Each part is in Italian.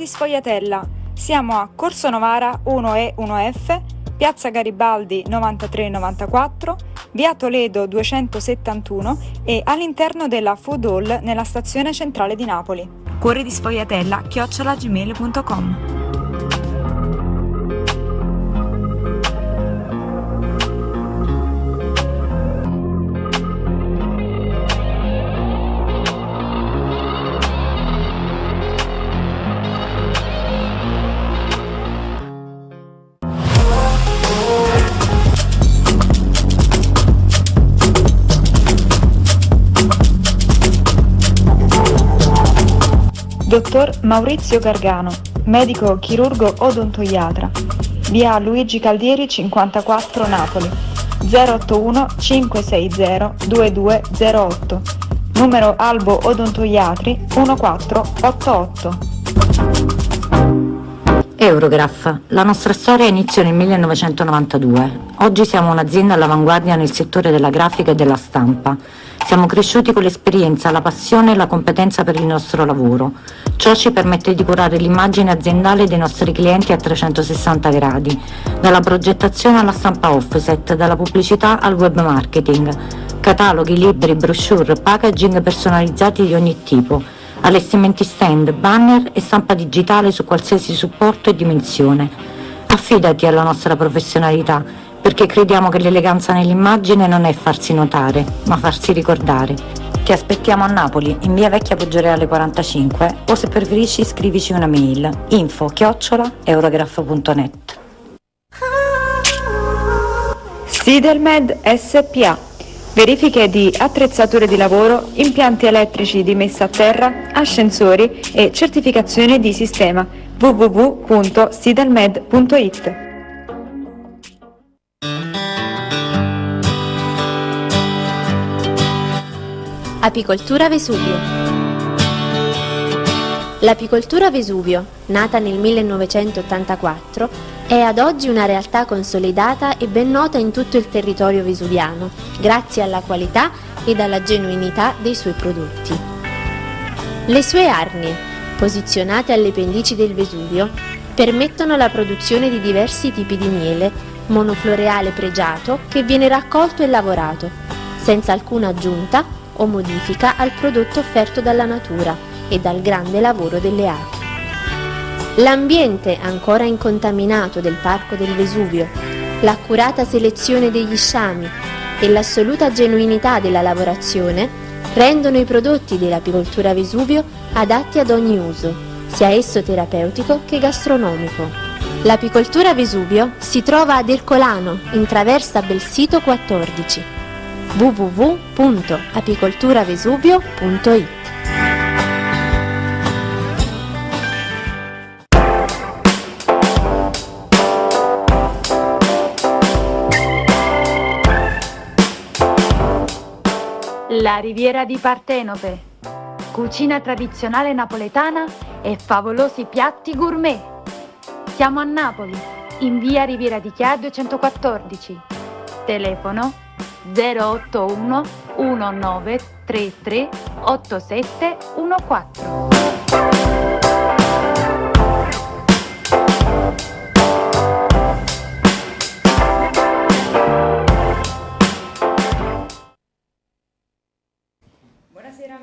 di Sfogliatella. Siamo a Corso Novara 1E 1F, Piazza Garibaldi 9394, Via Toledo 271 e all'interno della Food Hall nella stazione centrale di Napoli. Cuore di Sfogliatella, chiocciolagmail.com Dottor Maurizio Gargano, medico chirurgo odontoiatra, via Luigi Caldieri 54 Napoli, 081 560 2208, numero Albo Odontoiatri 1488. Eurograph. La nostra storia iniziò nel 1992. Oggi siamo un'azienda all'avanguardia nel settore della grafica e della stampa. Siamo cresciuti con l'esperienza, la passione e la competenza per il nostro lavoro. Ciò ci permette di curare l'immagine aziendale dei nostri clienti a 360 gradi, dalla progettazione alla stampa offset, dalla pubblicità al web marketing, cataloghi, libri, brochure, packaging personalizzati di ogni tipo, allestimenti stand, banner e stampa digitale su qualsiasi supporto e dimensione. Affidati alla nostra professionalità, perché crediamo che l'eleganza nell'immagine non è farsi notare, ma farsi ricordare. Ti aspettiamo a Napoli, in via Vecchia Poggioreale 45 o se preferisci scrivici una mail info chiocciola eurograph.net Sidelmed SPA Verifiche di attrezzature di lavoro, impianti elettrici di messa a terra, ascensori e certificazione di sistema. www.sidelmed.it Apicoltura Vesuvio L'apicoltura Vesuvio, nata nel 1984, è ad oggi una realtà consolidata e ben nota in tutto il territorio vesuviano, grazie alla qualità ed alla genuinità dei suoi prodotti. Le sue arnie, posizionate alle pendici del Vesuvio, permettono la produzione di diversi tipi di miele, monofloreale pregiato che viene raccolto e lavorato, senza alcuna aggiunta o modifica al prodotto offerto dalla natura e dal grande lavoro delle api. L'ambiente ancora incontaminato del Parco del Vesuvio, l'accurata selezione degli sciami e l'assoluta genuinità della lavorazione rendono i prodotti dell'apicoltura Vesuvio adatti ad ogni uso, sia esso terapeutico che gastronomico. L'apicoltura Vesuvio si trova ad Ercolano, in traversa Belsito 14 www.apicolturavesuvio.it La Riviera di Partenope. Cucina tradizionale napoletana e favolosi piatti gourmet. Siamo a Napoli, in via Riviera di Chia 214. Telefono 081 1933 8714.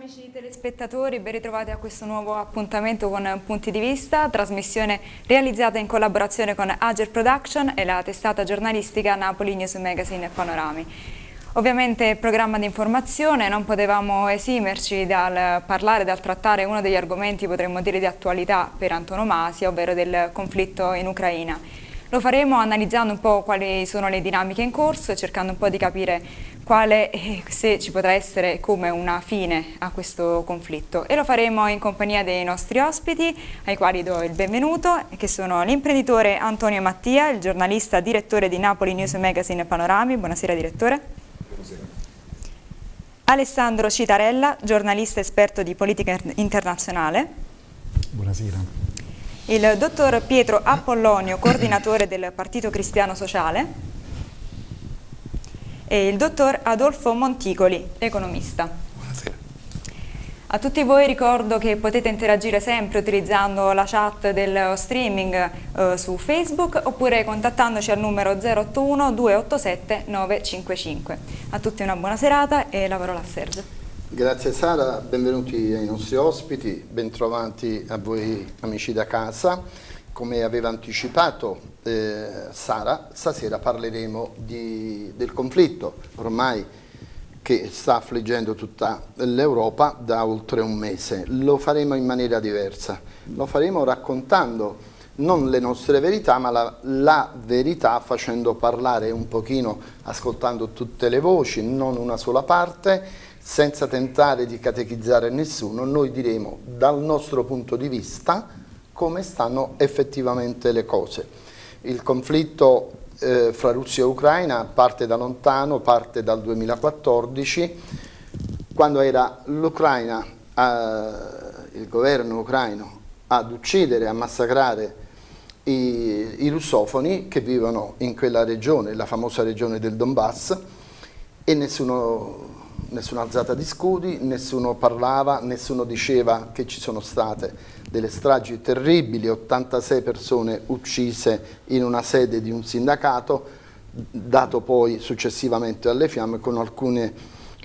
Amici telespettatori, ben ritrovati a questo nuovo appuntamento con Punti di Vista, trasmissione realizzata in collaborazione con Ager Production e la testata giornalistica Napoli News Magazine Panorami. Ovviamente programma di informazione, non potevamo esimerci dal parlare, dal trattare uno degli argomenti, potremmo dire, di attualità per antonomasia, ovvero del conflitto in Ucraina. Lo faremo analizzando un po' quali sono le dinamiche in corso e cercando un po' di capire quale, se ci potrà essere come una fine a questo conflitto e lo faremo in compagnia dei nostri ospiti ai quali do il benvenuto che sono l'imprenditore Antonio Mattia, il giornalista direttore di Napoli News Magazine Panorami, buonasera direttore. Alessandro Citarella, giornalista esperto di politica internazionale. Buonasera. Il dottor Pietro Apollonio, coordinatore del Partito Cristiano Sociale. E il dottor Adolfo Monticoli, economista. Buonasera. A tutti voi ricordo che potete interagire sempre utilizzando la chat del streaming eh, su Facebook oppure contattandoci al numero 081 287 955. A tutti una buona serata e la parola a Sergio. Grazie Sara, benvenuti ai nostri ospiti, bentrovati a voi amici da casa. Come aveva anticipato eh, Sara, stasera parleremo di, del conflitto ormai che sta affliggendo tutta l'Europa da oltre un mese. Lo faremo in maniera diversa, lo faremo raccontando non le nostre verità, ma la, la, verità facendo parlare un pochino, ascoltando tutte le voci, non una sola parte, senza tentare di catechizzare nessuno, noi diremo dal nostro punto di vista come stanno effettivamente le cose. Il conflitto eh, fra Russia e Ucraina parte da lontano, parte dal 2014, quando era l'Ucraina, eh, il governo ucraino, ad uccidere, a massacrare i, i, russofoni che vivono in quella regione, la famosa regione del Donbass, e nessuno, nessuna alzata di scudi, nessuno parlava, nessuno diceva che ci sono state delle stragi terribili, 86 persone uccise in una sede di un sindacato, dato poi successivamente alle fiamme con alcuni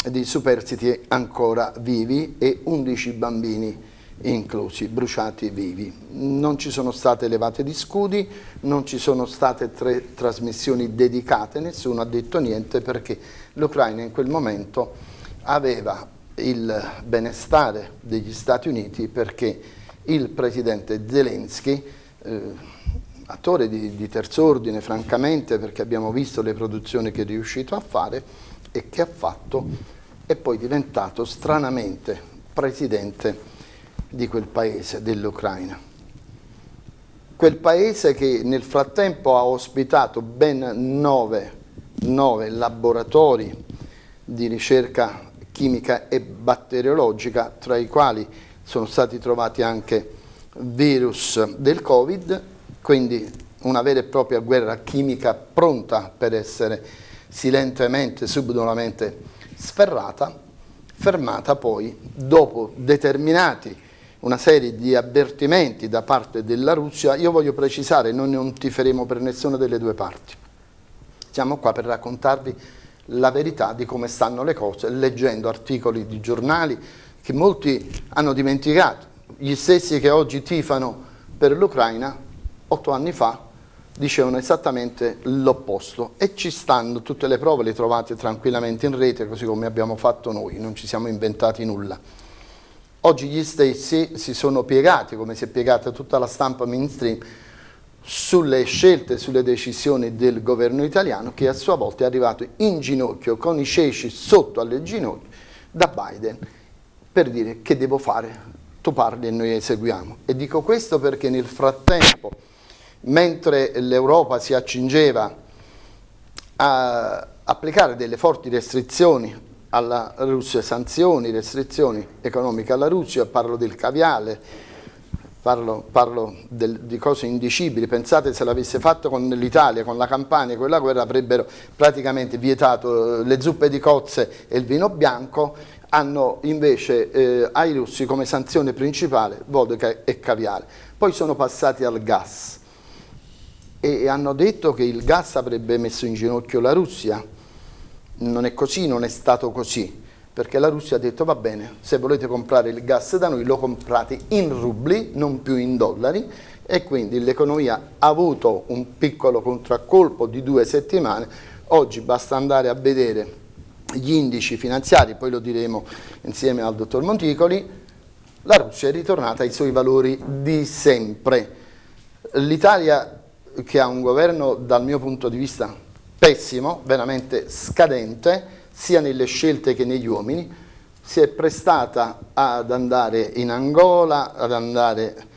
dei superstiti ancora vivi e 11 bambini inclusi, bruciati vivi. Non ci sono state levate di scudi, non ci sono state tre trasmissioni dedicate, nessuno ha detto niente perché l'Ucraina in quel momento aveva il benestare degli Stati Uniti perché il presidente Zelensky, eh, attore di, di terz'ordine francamente perché abbiamo visto le produzioni che è riuscito a fare e che ha fatto, è poi diventato stranamente presidente di quel paese, dell'Ucraina. Quel paese che nel frattempo ha ospitato ben nove, nove laboratori di ricerca chimica e batteriologica, tra i quali sono stati trovati anche virus del Covid, quindi una vera e propria guerra chimica pronta per essere silentemente, subdolamente sferrata, fermata poi dopo determinati una serie di avvertimenti da parte della Russia, io voglio precisare, noi non tiferemo per nessuna delle due parti. Siamo qua per raccontarvi la verità di come stanno le cose, leggendo articoli di giornali, che molti hanno dimenticato, gli stessi che oggi tifano per l'Ucraina, otto anni fa dicevano esattamente l'opposto e ci stanno tutte le prove, le trovate tranquillamente in rete così come abbiamo fatto noi, non ci siamo inventati nulla. Oggi gli stessi si sono piegati, come si è piegata tutta la stampa mainstream, sulle scelte, sulle decisioni del governo italiano che a sua volta è arrivato in ginocchio, con i ceci sotto alle ginocchia, da Biden per dire che devo fare, tu parli e noi eseguiamo. E dico questo perché nel frattempo, mentre l'Europa si accingeva a applicare delle forti restrizioni alla Russia, sanzioni, restrizioni economiche alla Russia, parlo del caviale, parlo, parlo del, di cose indicibili, pensate se l'avesse fatto con l'Italia, con la Campania, quella guerra avrebbero praticamente vietato le zuppe di cozze e il vino bianco hanno invece eh, ai russi come sanzione principale vodka e caviale. Poi sono passati al gas e hanno detto che il gas avrebbe messo in ginocchio la Russia. Non è così, non è stato così, perché la Russia ha detto va bene, se volete comprare il gas da noi lo comprate in rubli, non più in dollari, e quindi l'economia ha avuto un piccolo contraccolpo di due settimane, oggi basta andare a vedere gli indici finanziari, poi lo diremo insieme al dottor Monticoli, la Russia è ritornata ai suoi valori di sempre. L'Italia che ha un governo dal mio punto di vista pessimo, veramente scadente, sia nelle scelte che negli uomini, si è prestata ad andare in Angola, ad andare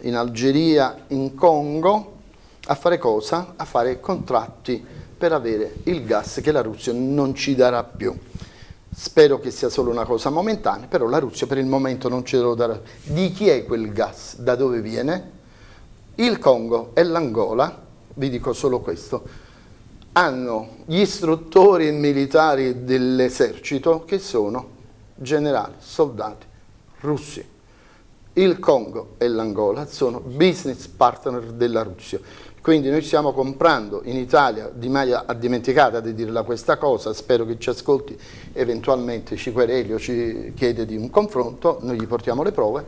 in Algeria, in Congo, a fare cosa? A fare contratti per avere il gas che la Russia non ci darà più. Spero che sia solo una cosa momentanea, però la Russia per il momento non ce lo darà. Di chi è quel gas? Da dove viene? Il Congo e l'Angola, vi dico solo questo, hanno gli istruttori militari dell'esercito che sono generali, soldati russi. Il Congo e l'Angola sono business partner della Russia. Quindi noi stiamo comprando in Italia, Di Maia ha dimenticato di dirla questa cosa, spero che ci ascolti, eventualmente ci quereli ci chiede di un confronto, noi gli portiamo le prove,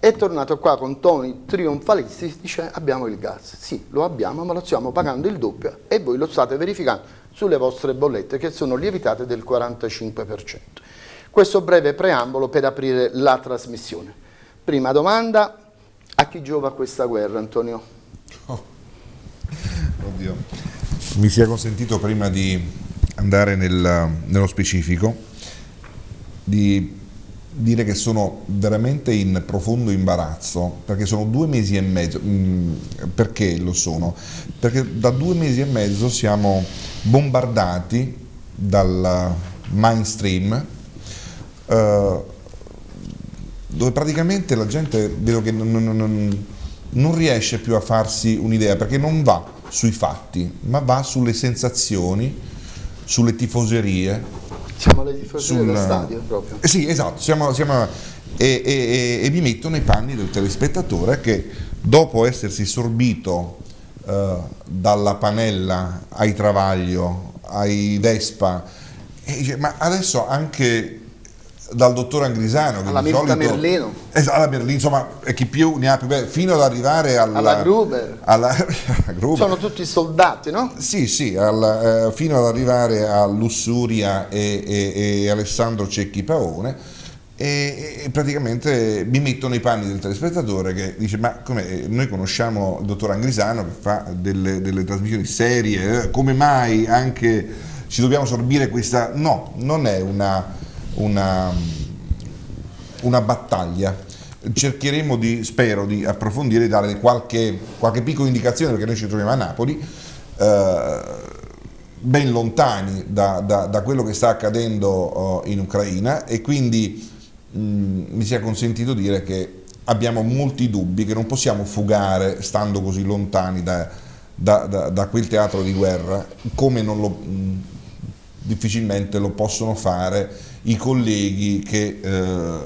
è tornato qua con toni trionfalisti, dice abbiamo il gas, sì lo abbiamo ma lo stiamo pagando il doppio e voi lo state verificando sulle vostre bollette che sono lievitate del 45%. Questo breve preambolo per aprire la trasmissione. Prima domanda, a chi giova questa guerra Antonio? Oh. Oddio. Mi sia consentito prima di andare nel, nello specifico di dire che sono veramente in profondo imbarazzo perché sono due mesi e mezzo mm, perché lo sono? perché da due mesi e mezzo siamo bombardati dal mainstream eh, dove praticamente la gente vedo che non, non, non non riesce più a farsi un'idea perché non va sui fatti, ma va sulle sensazioni, sulle tifoserie. Siamo le tifoserie sul... dello stadio proprio. Eh sì, esatto, siamo, siamo... E, e, e, mi metto nei panni del telespettatore che dopo essersi sorbito eh, dalla panella ai Travaglio, ai Vespa, dice, ma adesso anche dal dottor Angrisano alla Mirta solito, Merlino esatto, alla Merlino insomma chi più ne ha più bene fino ad arrivare alla, alla Gruber alla, Gruber. sono tutti soldati no? sì sì al, eh, fino ad arrivare a Lussuria e, e, e Alessandro Cecchi Paone e, e, praticamente mi metto nei panni del telespettatore che dice ma come noi conosciamo il dottor Angrisano che fa delle, delle trasmissioni serie eh, come mai anche ci dobbiamo sorbire questa no non è una una, una battaglia. Cercheremo di, spero, di approfondire e dare qualche, qualche piccola indicazione perché noi ci troviamo a Napoli, eh, ben lontani da, da, da, quello che sta accadendo uh, in Ucraina e quindi mh, mi sia consentito dire che abbiamo molti dubbi che non possiamo fugare stando così lontani da, da quel teatro di guerra come non lo, mh, difficilmente lo possono fare i colleghi che eh,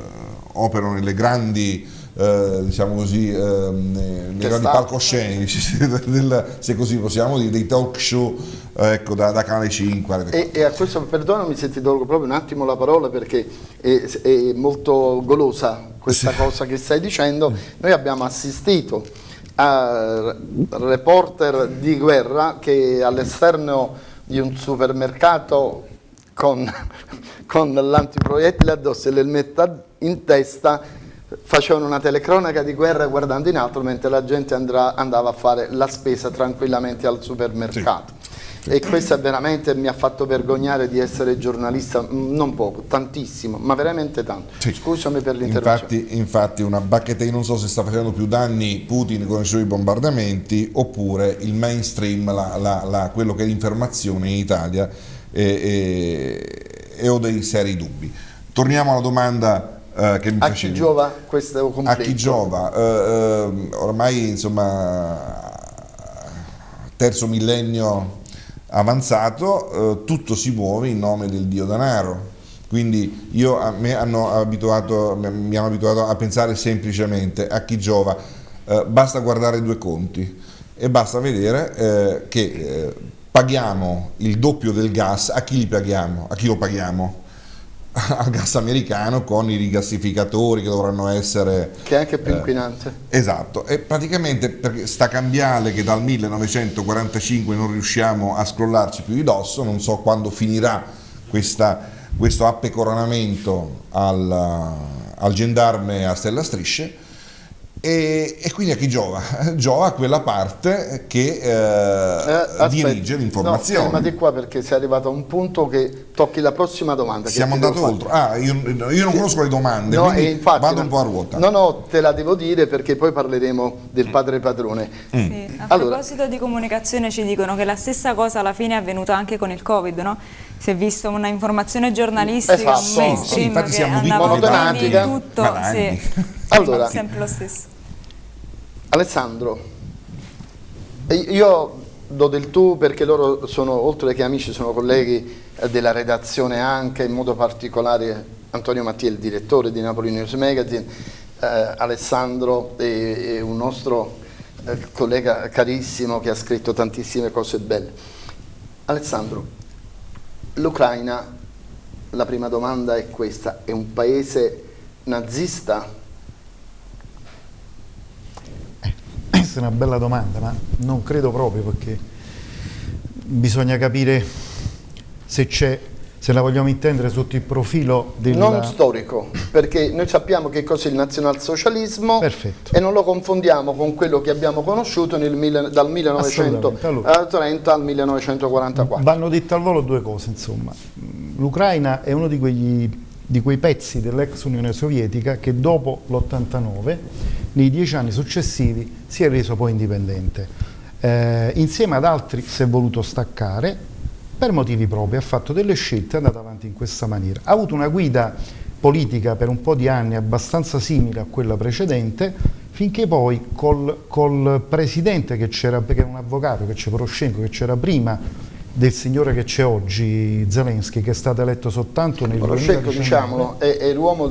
operano nelle grandi eh, diciamo così, eh, nei grandi palcoscenici, del, se così possiamo dire, dei talk show ecco, da, da, Canale 5. E, e, a questo, perdonami se ti do proprio un attimo la parola perché è, è molto golosa questa sì. cosa che stai dicendo, noi abbiamo assistito a reporter di guerra che all'esterno di un supermercato con, con l'antiproiettile addosso e l'elmetta in testa facevano una telecronaca di guerra guardando in alto mentre la gente andrà, andava a fare la spesa tranquillamente al supermercato. Sì. E questo veramente mi ha fatto vergognare di essere giornalista, mm, non poco, tantissimo, ma veramente tanto. Sì. Scusami per l'interruzione. Infatti, infatti una bacchetta, non so se sta facendo più danni Putin con i suoi bombardamenti oppure il mainstream, la, la, la, quello che è l'informazione in Italia e, e, e, ho dei seri dubbi. Torniamo alla domanda eh, che mi a facevi. chi giova questo conflitto? A chi giova? Eh, eh, ormai insomma terzo millennio avanzato, eh, tutto si muove in nome del dio denaro. Quindi io, a me hanno abituato, mi hanno abituato a pensare semplicemente a chi giova, eh, basta guardare due conti e basta vedere eh, che eh, paghiamo il doppio del gas, a chi paghiamo? A chi lo paghiamo? Al gas americano con i rigassificatori che dovranno essere... Che è anche più eh, inquinante. Esatto, e praticamente perché sta cambiale che dal 1945 non riusciamo a scrollarci più di dosso, non so quando finirà questa, questo appecoronamento al, al gendarme a stella strisce, e, e, quindi a chi giova? Giova a quella parte che eh, eh, dirige l'informazione. No, fermati qua perché sei arrivato a un punto che tocchi la prossima domanda. Siamo andati oltre. Ah, io, io, non conosco le domande, no, infatti, vado un po' a ruota. No, no, te la devo dire perché poi parleremo del padre padrone. Mm. Sì, a allora. proposito di comunicazione ci dicono che la stessa cosa alla fine è avvenuta anche con il Covid, no? si è visto una informazione giornalistica, esatto. un mainstream sì, sì, che andava avanti tutto, sì. allora, sempre lo stesso. Alessandro, io do del tu perché loro sono, oltre che amici, sono colleghi della redazione anche, in modo particolare Antonio Mattia, il direttore di Napoli News Magazine, eh, Alessandro è, è un nostro eh, collega carissimo che ha scritto tantissime cose belle. Alessandro, l'Ucraina, la prima domanda è questa, è un paese nazista? Eh, questa è una bella domanda, ma non credo proprio perché bisogna capire se c'è se la vogliamo intendere sotto il profilo del... Non storico, perché noi sappiamo che cos'è il nazionalsocialismo Perfetto. e non lo confondiamo con quello che abbiamo conosciuto nel, dal 1930 al 1944. Vanno dette al volo due cose, insomma. L'Ucraina è uno di, quegli, di quei pezzi dell'ex Unione Sovietica che dopo l'89, nei dieci anni successivi, si è reso poi indipendente. Eh, insieme ad altri si è voluto staccare per motivi propri, ha fatto delle scelte e è andato avanti in questa maniera. Ha avuto una guida politica per un po' di anni abbastanza simile a quella precedente, finché poi col, col presidente che c'era, perché è un avvocato, che c'è Poroshenko, che c'era prima del signore che c'è oggi, Zelensky, che è stato eletto soltanto nel Poroshenko, diciamolo, è, è l'uomo,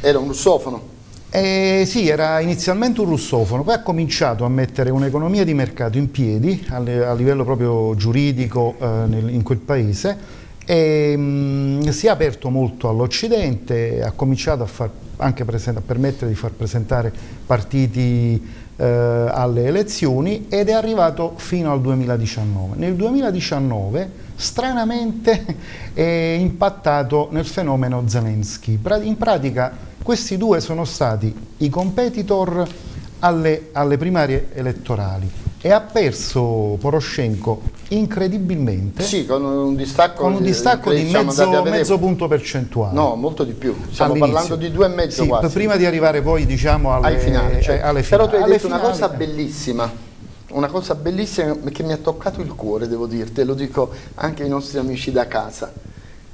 era un russofono. Eh, sì, era inizialmente un russofono, poi ha cominciato a mettere un'economia di mercato in piedi a, a livello proprio giuridico eh, nel, in quel paese e mh, mm, si è aperto molto all'Occidente, ha cominciato a, far, anche a permettere di far presentare partiti eh, alle elezioni ed è arrivato fino al 2019. Nel 2019 stranamente è impattato nel fenomeno Zelensky. In pratica questi due sono stati i competitor alle, alle primarie elettorali. E ha perso Poroshenko incredibilmente. Sì, con un distacco, con un distacco di mezzo, mezzo, punto percentuale. No, molto di più. Stiamo parlando di due e mezzo sì, quasi. prima di arrivare poi diciamo alle, finali, cioè, alle finali però tu hai detto finali, una cosa bellissima. Una cosa bellissima che mi ha toccato il cuore devo dirti lo dico anche ai nostri amici da casa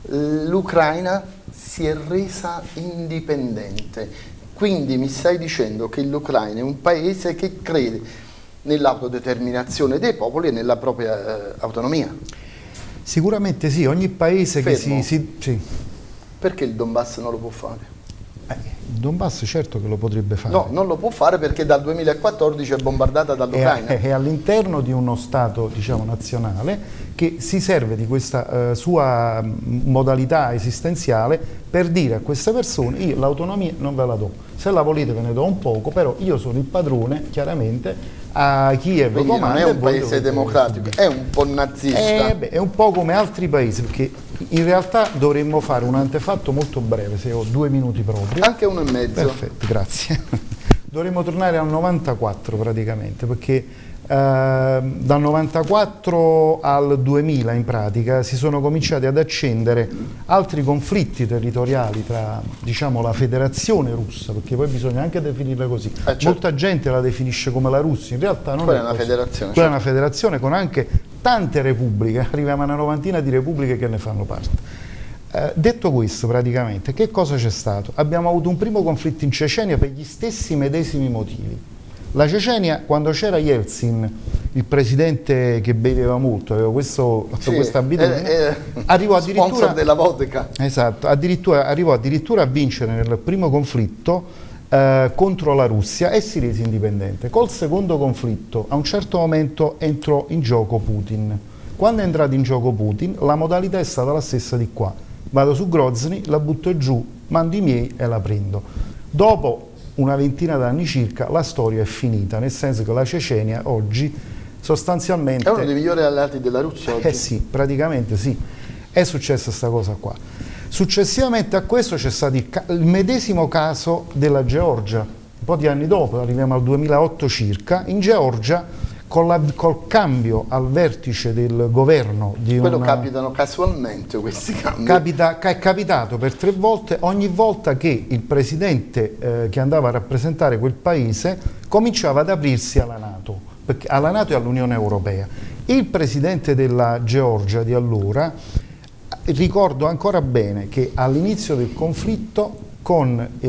l'Ucraina si è resa indipendente. Quindi mi stai dicendo che l'Ucraina è un paese che crede nell'autodeterminazione dei popoli e nella propria eh, autonomia. Sicuramente sì, ogni paese Fermo. che si, si sì. Perché il Donbass non lo può fare? Donbass certo che lo potrebbe fare. No, non lo può fare perché dal 2014 è bombardata dall'Ucraina. È, è all'interno di uno Stato diciamo, nazionale che si serve di questa eh, sua modalità esistenziale per dire a queste persone io l'autonomia non ve la do, se la volete ve ne do un poco, però io sono il padrone chiaramente a Kiev Quindi comanda non è un paese democratico, è un po' nazista. È, beh, è un po' come altri paesi, perché in realtà dovremmo fare un antefatto molto breve, se ho due minuti proprio. Anche uno e mezzo. Perfetto, grazie. dovremmo tornare al 94 praticamente, perché dal 94 al 2000 in pratica si sono cominciati ad accendere altri conflitti territoriali tra diciamo, la federazione russa, perché poi bisogna anche definirla così. Eh, certo. Molta gente la definisce come la Russia, in realtà non Quella è, una così. federazione. Quella certo. è una federazione con anche tante repubbliche, arriviamo a una novantina di repubbliche che ne fanno parte. Eh, detto questo praticamente, che cosa c'è stato? Abbiamo avuto un primo conflitto in Cecenia per gli stessi medesimi motivi la Cecenia, quando c'era Yeltsin, il presidente che beveva molto, aveva questo, sì, questa abitudine, è, è arrivò addirittura, della vodka. Esatto, addirittura, arrivò addirittura a vincere nel primo conflitto eh, contro la Russia e si rese indipendente. Col secondo conflitto, a un certo momento entrò in gioco Putin. Quando è entrato in gioco Putin, la modalità è stata la stessa di qua. Vado su Grozny, la butto giù, mando i miei e la prendo. Dopo una ventina d'anni circa, la storia è finita, nel senso che la Cecenia oggi sostanzialmente... È uno dei migliori alleati della Russia oggi. Eh sì, praticamente sì, è successa questa cosa qua. Successivamente a questo c'è stato il, il, medesimo caso della Georgia, un po' di anni dopo, arriviamo al 2008 circa, in Georgia la, col cambio al vertice del governo di Quello una... capitano casualmente questi cambi. Capita, è capitato per tre volte, ogni volta che il presidente eh, che andava a rappresentare quel paese cominciava ad aprirsi alla Nato, perché, alla Nato e all'Unione Europea. Il presidente della Georgia di allora, ricordo ancora bene che all'inizio del conflitto con eh,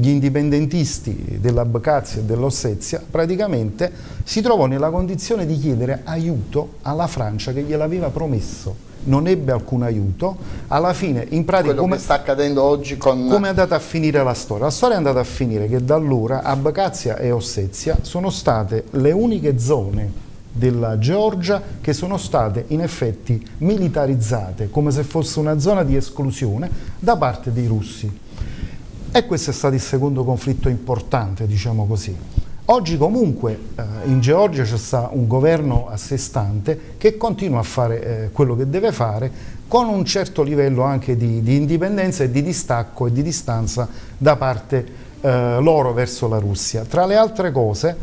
gli indipendentisti dell'Abkhazia e dell'Ossetia praticamente si trovò nella condizione di chiedere aiuto alla Francia che gliel'aveva promesso non ebbe alcun aiuto, alla fine in pratica Quello come, sta accadendo oggi con... come è andata a finire la storia? La storia è andata a finire che da allora Abkhazia e Ossetia sono state le uniche zone della Georgia che sono state in effetti militarizzate come se fosse una zona di esclusione da parte dei russi. E questo è stato il secondo conflitto importante, diciamo così. Oggi comunque eh, in Georgia c'è sta un governo a sé stante che continua a fare eh, quello che deve fare con un certo livello anche di, di indipendenza e di distacco e di distanza da parte eh, loro verso la Russia. Tra le altre cose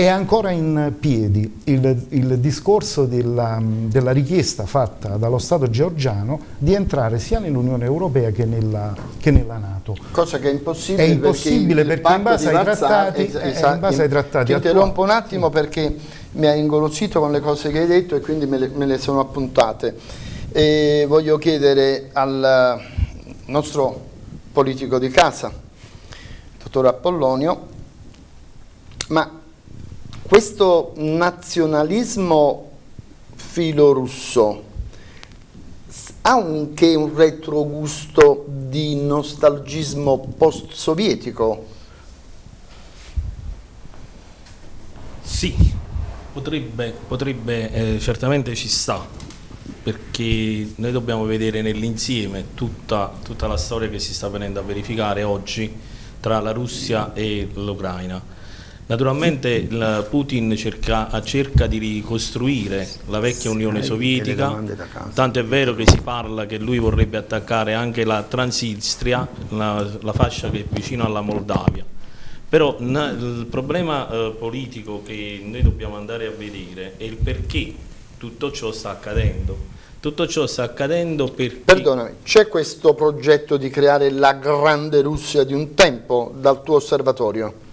è ancora in piedi il, il discorso della, della, richiesta fatta dallo Stato georgiano di entrare sia nell'Unione Europea che nella, che nella, Nato. Cosa che è impossibile, è impossibile perché, perché in, base ai, trattati, es esatto, in base ai trattati... Ti interrompo un attimo perché mi ha ingolosito con le cose che hai detto e quindi me le, me le sono appuntate. E voglio chiedere al nostro politico di casa, dottor Apollonio, ma questo nazionalismo filorusso ha anche un retrogusto di nostalgismo post-sovietico? Sì, potrebbe, potrebbe eh, certamente ci sta, perché noi dobbiamo vedere nell'insieme tutta, tutta la storia che si sta venendo a verificare oggi tra la Russia e l'Ucraina Naturalmente Putin cerca, cerca, di ricostruire la vecchia Unione Sovietica, tanto è vero che si parla che lui vorrebbe attaccare anche la Transistria, la, la fascia che è vicino alla Moldavia. Però il problema eh, politico che noi dobbiamo andare a vedere è il perché tutto ciò sta accadendo. Tutto ciò sta accadendo perché... Perdonami, c'è questo progetto di creare la grande Russia di un tempo dal tuo osservatorio?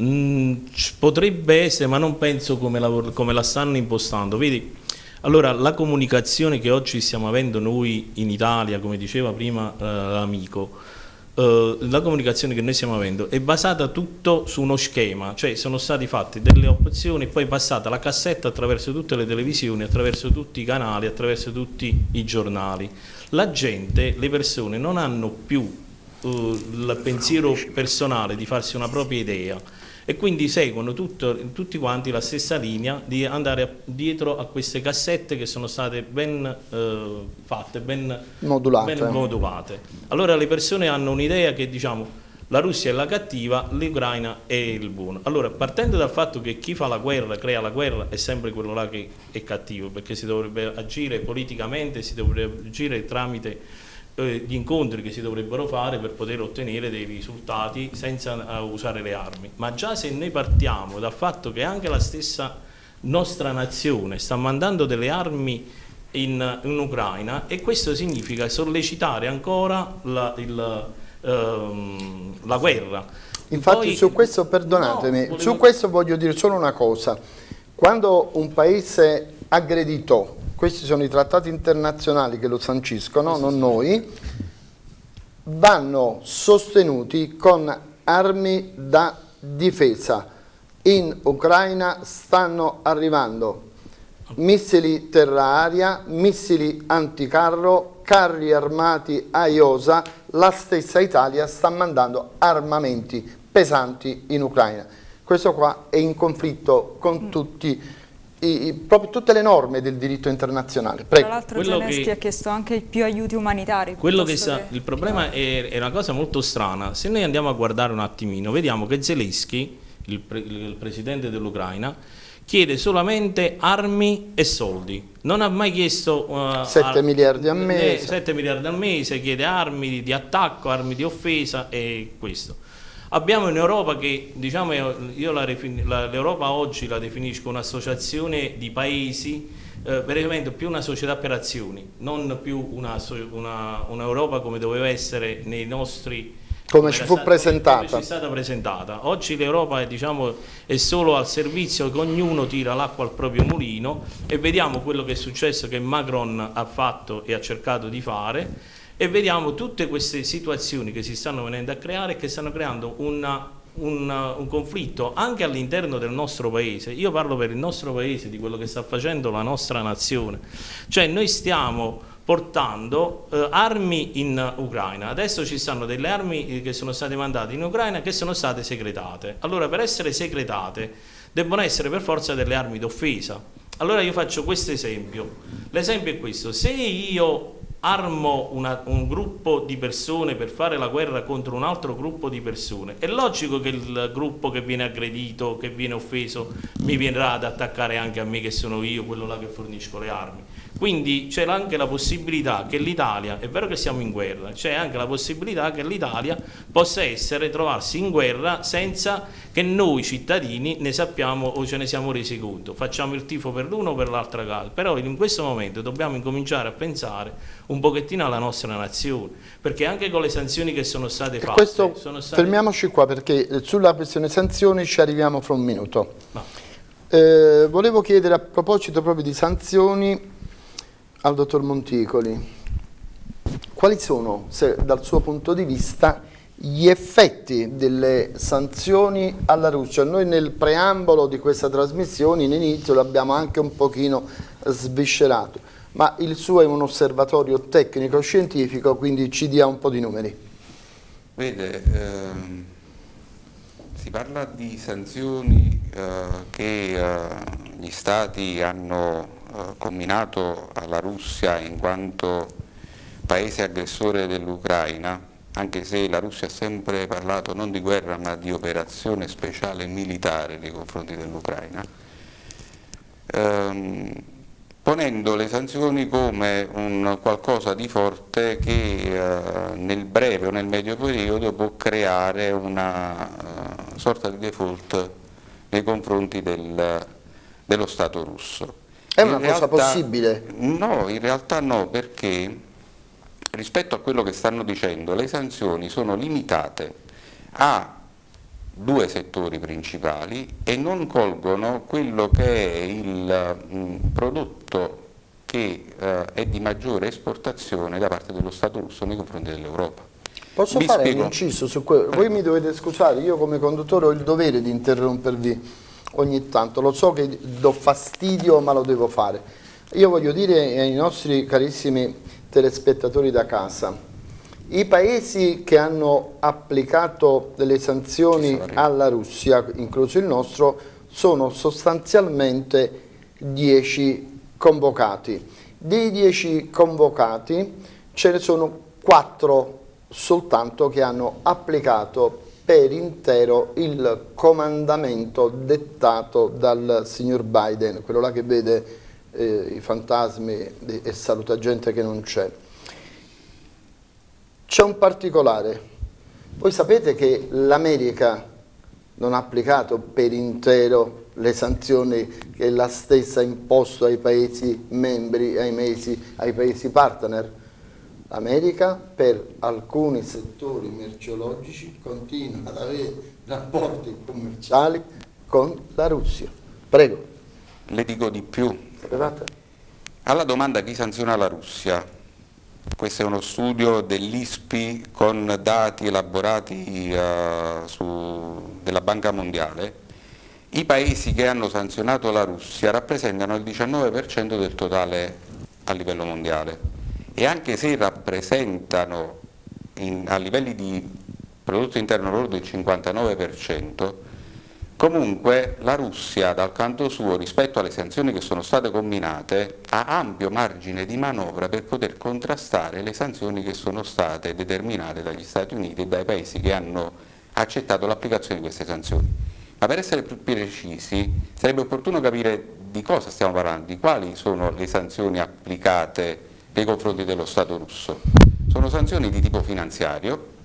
Mm, potrebbe essere, ma non penso come la, come la stanno impostando. Vedi, allora la comunicazione che oggi stiamo avendo noi in Italia, come diceva prima eh, l'amico, eh, la comunicazione che noi stiamo avendo è basata tutto su uno schema, cioè sono state fatte delle opzioni e poi è passata la cassetta attraverso tutte le televisioni, attraverso tutti i canali, attraverso tutti i giornali. La gente, le persone non hanno più eh, il pensiero personale di farsi una propria idea, e quindi seguono tutto, tutti quanti la stessa linea di andare dietro a queste cassette che sono state ben eh, fatte, ben modulate. ben modulate. Allora le persone hanno un'idea che diciamo la Russia è la cattiva, l'Ucraina è il buono. Allora, partendo dal fatto che chi fa la guerra, crea la guerra, è sempre quello là che è cattivo, perché si dovrebbe agire politicamente, si dovrebbe agire tramite eh, gli incontri che si dovrebbero fare per poter ottenere dei risultati senza uh, usare le armi. Ma già se noi partiamo dal fatto che anche la stessa nostra nazione sta mandando delle armi in, in Ucraina e questo significa sollecitare ancora la, il, ehm, la guerra. Infatti Poi, su questo, perdonatemi, no, volevo... su questo voglio dire solo una cosa. Quando un paese aggredito questi sono i trattati internazionali che lo sanciscono, non noi, vanno sostenuti con armi da difesa. In Ucraina stanno arrivando missili terra-aria, missili anticarro, carri armati a Iosa, la stessa Italia sta mandando armamenti pesanti in Ucraina. Questo qua è in conflitto con mm. tutti i, proprio tutte le norme del diritto internazionale. Prego. Tra l'altro Zelensky che, ha chiesto anche più aiuti umanitari. Quello che sa, che... Il problema è, è, una cosa molto strana. Se noi andiamo a guardare un attimino, vediamo che Zelensky, il, pre, il presidente dell'Ucraina, chiede solamente armi e soldi. Non ha mai chiesto uh, 7 miliardi al mese. 7 miliardi al mese, chiede armi di attacco, armi di offesa e questo. Abbiamo un'Europa che, diciamo, io l'Europa oggi la definisco un'associazione di paesi, eh, veramente più una società per azioni, non più un'Europa una, come doveva essere nei nostri come ci fu stata, presentata. Come ci stata presentata. Oggi l'Europa è, diciamo, è, solo al servizio che ognuno tira l'acqua al proprio mulino e vediamo quello che è successo che Macron ha fatto e ha cercato di fare e vediamo tutte queste situazioni che si stanno venendo a creare e che stanno creando una un, un, conflitto anche all'interno del nostro paese, io parlo per il nostro paese, di quello che sta facendo la nostra nazione, cioè noi stiamo portando eh, armi in Ucraina. Adesso ci stanno delle armi eh, che sono state mandate in Ucraina che sono state segretate. Allora per essere segretate debbono essere per forza delle armi d'offesa. Allora io faccio questo esempio. L'esempio è questo. Se io armo una, un gruppo di persone per fare la guerra contro un altro gruppo di persone, è logico che il gruppo che viene aggredito, che viene offeso, mi verrà ad attaccare anche a me che sono io, quello là che fornisco le armi. Quindi c'è anche la possibilità che l'Italia, è vero che siamo in guerra, c'è anche la possibilità che l'Italia possa essere, trovarsi in guerra senza che noi cittadini ne sappiamo o ce ne siamo resi conto. Facciamo il tifo per l'uno o per l'altra casa, però in questo momento dobbiamo incominciare a pensare un pochettino alla nostra nazione, perché anche con le sanzioni che sono state fatte... Questo, sono state... Fermiamoci qua perché sulla questione sanzioni ci arriviamo fra un minuto. No. Eh, volevo chiedere a proposito proprio di sanzioni al dottor Monticoli, quali sono, se, dal suo punto di vista, gli effetti delle sanzioni alla Russia? Noi nel preambolo di questa trasmissione, in inizio, l'abbiamo anche un pochino sviscerato, ma il suo è un osservatorio tecnico-scientifico, quindi ci dia un po' di numeri. Vede, ehm, si parla di sanzioni eh, che eh, gli stati hanno eh, combinato alla Russia in quanto paese aggressore dell'Ucraina, anche se la Russia ha sempre parlato non di guerra ma di operazione speciale militare nei confronti dell'Ucraina, ehm, ponendo le sanzioni come un qualcosa di forte che eh, nel breve o nel medio periodo può creare una uh, sorta di default nei confronti del, dello Stato russo. È una in cosa realtà, possibile? No, in realtà no, perché rispetto a quello che stanno dicendo, le sanzioni sono limitate a due settori principali e non colgono quello che è il mh, prodotto che eh, è di maggiore esportazione da parte dello Stato russo nei confronti dell'Europa. Posso Vi fare spiego? un inciso su quello? Voi mi dovete scusare, io come conduttore ho il dovere di interrompervi ogni tanto, lo so che do fastidio ma lo devo fare. Io voglio dire ai nostri carissimi telespettatori da casa, i paesi che hanno applicato delle sanzioni alla Russia, incluso il nostro, sono sostanzialmente 10 convocati. Dei 10 convocati ce ne sono 4 soltanto che hanno applicato per intero il comandamento dettato dal signor Biden, quello là che vede eh, i fantasmi e saluta gente che non c'è. C'è un particolare, voi sapete che l'America non ha applicato per intero le sanzioni che la stessa ha imposto ai paesi membri, ai, mesi, ai paesi partner, L'America per alcuni settori merceologici continua ad avere rapporti commerciali con la Russia. Prego. Le dico di più. Alla domanda chi sanziona la Russia, questo è uno studio dell'ISPI con dati elaborati uh, su, della Banca Mondiale, i paesi che hanno sanzionato la Russia rappresentano il 19% del totale a livello mondiale e anche se rappresentano in, a livelli di prodotto interno lordo il 59%, comunque la Russia dal canto suo rispetto alle sanzioni che sono state combinate ha ampio margine di manovra per poter contrastare le sanzioni che sono state determinate dagli Stati Uniti e dai paesi che hanno accettato l'applicazione di queste sanzioni. Ma per essere più precisi sarebbe opportuno capire di cosa stiamo parlando, di quali sono le sanzioni applicate nei confronti dello Stato russo. Sono sanzioni di tipo finanziario,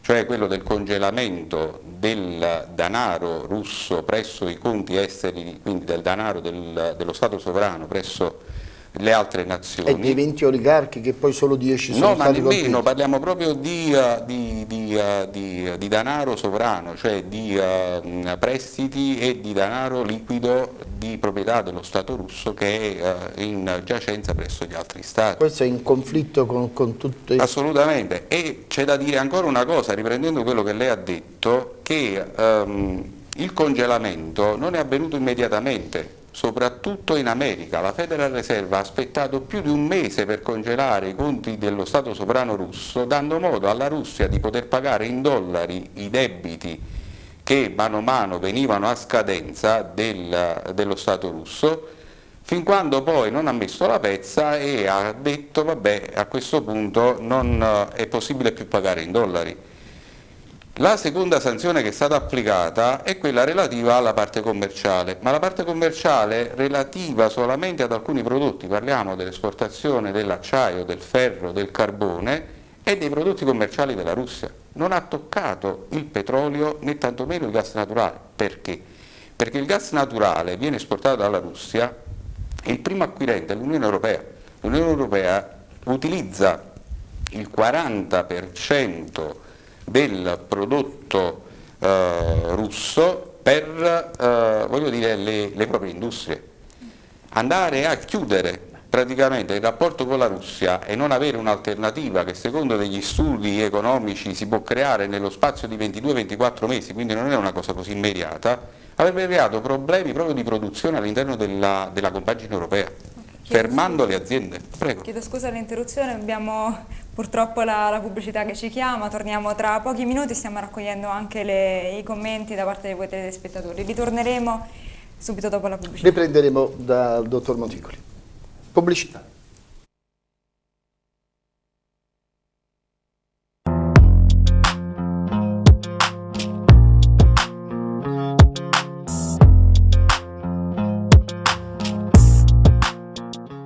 cioè quello del congelamento del denaro russo presso i conti esteri, quindi del denaro del, dello Stato sovrano presso le altre nazioni. E dei 20 oligarchi che poi solo 10 sono no, stati No, ma nemmeno, colpiti. parliamo proprio di, uh, di, di, uh, di, di denaro sovrano, cioè di uh, prestiti e di denaro liquido di proprietà dello Stato russo che è in giacenza presso gli altri Stati. Questo è in conflitto con, con tutti... Assolutamente, e c'è da dire ancora una cosa, riprendendo quello che lei ha detto, che um, il congelamento non è avvenuto immediatamente, soprattutto in America. La Federal Reserve ha aspettato più di un mese per congelare i conti dello Stato sovrano russo, dando modo alla Russia di poter pagare in dollari i debiti che mano a mano venivano a scadenza del, dello Stato russo, fin quando poi non ha messo la pezza e ha detto vabbè a questo punto non è possibile più pagare in dollari. La seconda sanzione che è stata applicata è quella relativa alla parte commerciale, ma la parte commerciale relativa solamente ad alcuni prodotti, parliamo dell'esportazione dell'acciaio, del ferro, del carbone e dei prodotti commerciali della Russia. Non ha toccato il petrolio né tantomeno il gas naturale. Perché? Perché il gas naturale viene esportato dalla Russia e il primo acquirente è l'Unione Europea. L'Unione Europea utilizza il 40% del prodotto eh, russo per eh, dire, le, le proprie industrie. Andare a chiudere praticamente il rapporto con la Russia e non avere un'alternativa che secondo degli studi economici si può creare nello spazio di 22-24 mesi, quindi non è una cosa così immediata, avrebbe creato problemi proprio di produzione all'interno della, della compagine europea, Chiedo fermando scusa. le aziende. Prego. Chiedo scusa all'interruzione, abbiamo purtroppo la, la, pubblicità che ci chiama, torniamo tra pochi minuti, stiamo raccogliendo anche le, i commenti da parte di voi telespettatori. Ritorneremo subito dopo la pubblicità. Riprenderemo dal dottor Monticoli. Pubblicità.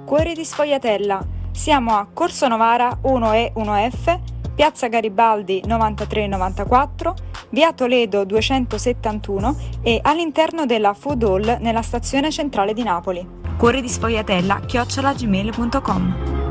Cuori di Sfogliatella. Siamo a Corso Novara 1E 1F, Piazza Garibaldi 9394, Via Toledo 271 e all'interno della Food Hall nella stazione centrale di Napoli. Cuore di sfogliatella chiocciolagmail.com